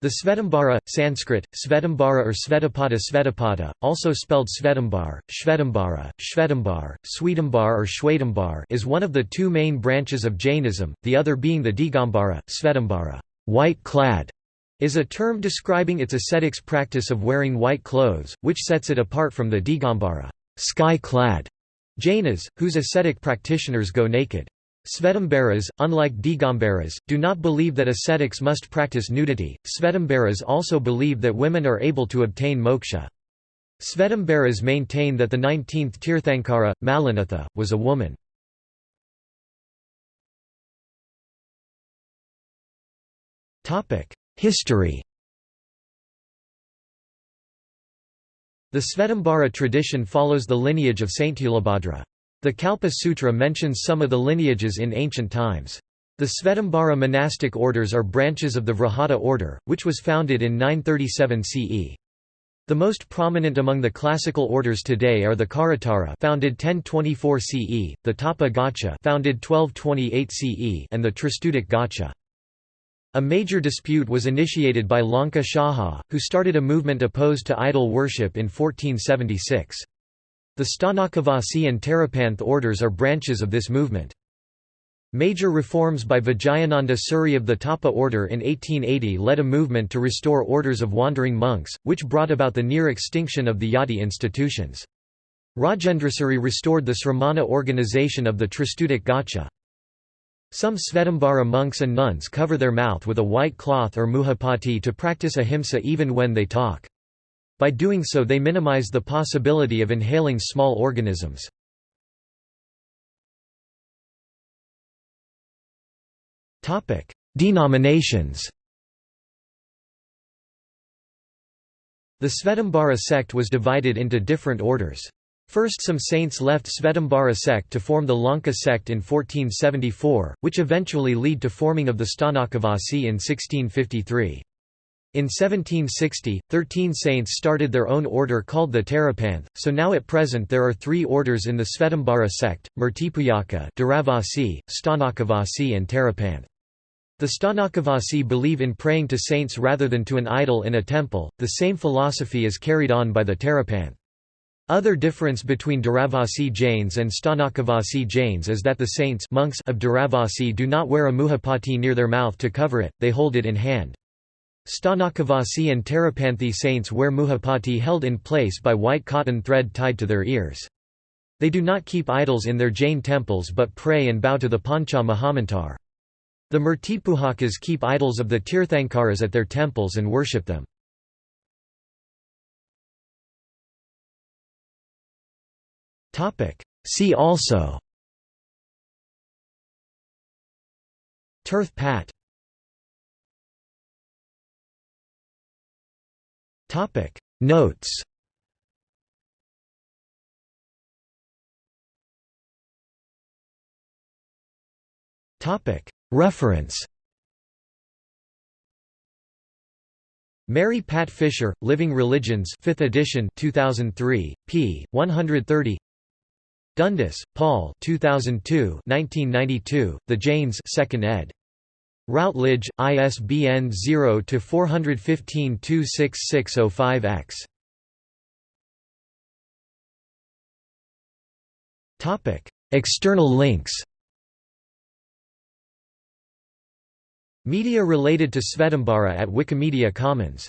The Svetambara, Sanskrit, Svetambara or Svetapada Svetapada, also spelled Svetambar, Shvetambara, Shvetambar, Swetambar or Shwetambar is one of the two main branches of Jainism, the other being the Digambara, Svetambara white-clad", is a term describing its ascetics practice of wearing white clothes, which sets it apart from the Digambara sky-clad", Jainas, whose ascetic practitioners go naked. Svetambaras, unlike Digambaras, do not believe that ascetics must practice nudity. Svetambaras also believe that women are able to obtain moksha. Svetambaras maintain that the 19th Tirthankara, Mallinatha, was a woman. History The Svetambara tradition follows the lineage of Saint Sthulabhadra. The Kalpa Sutra mentions some of the lineages in ancient times. The Svetambara monastic orders are branches of the Vrihata order, which was founded in 937 CE. The most prominent among the classical orders today are the Kharatara founded 1024 CE, the Tapa Gaccha founded 1228 CE, and the Tristutic Gaccha. A major dispute was initiated by Lanka Shaha, who started a movement opposed to idol worship in 1476. The Sthanakavasi and Terapanth orders are branches of this movement. Major reforms by Vijayananda Suri of the Tapa order in 1880 led a movement to restore orders of wandering monks, which brought about the near extinction of the Yati institutions. Rajendrasuri restored the Sramana organization of the Tristutic Gaccha. Some Svetambara monks and nuns cover their mouth with a white cloth or muhapati to practice ahimsa even when they talk. By doing so they minimize the possibility of inhaling small organisms. Denominations The Svetambara sect was divided into different orders. First some saints left Svetambara sect to form the Lanka sect in 1474, which eventually lead to forming of the Sthanakavasi in 1653. In 1760, thirteen saints started their own order called the Terapanth, so now at present there are three orders in the Svetambara sect, Murtipujaka Derawasi, Sthanakavasi and Terapanth. The Sthanakavasi believe in praying to saints rather than to an idol in a temple, the same philosophy is carried on by the Terapanth. Other difference between Derawasi Jains and Sthanakavasi Jains is that the saints monks of Derawasi do not wear a muhapati near their mouth to cover it, they hold it in hand. Sthanakavasi and Terapanthi saints wear muhapati held in place by white cotton thread tied to their ears. They do not keep idols in their Jain temples but pray and bow to the Pancha Mahamantra. The Murtipujakas keep idols of the Tirthankaras at their temples and worship them. See also Tirth Pat Topic. Notes. Topic. Reference. Mary Pat Fisher, Living Religions 5th edition 2003, p. 130 Dundas, Paul 2002 1992, The Jains 2nd ed. Routledge, ISBN 0-415-26605-X. External links Media related to Svetambara at Wikimedia Commons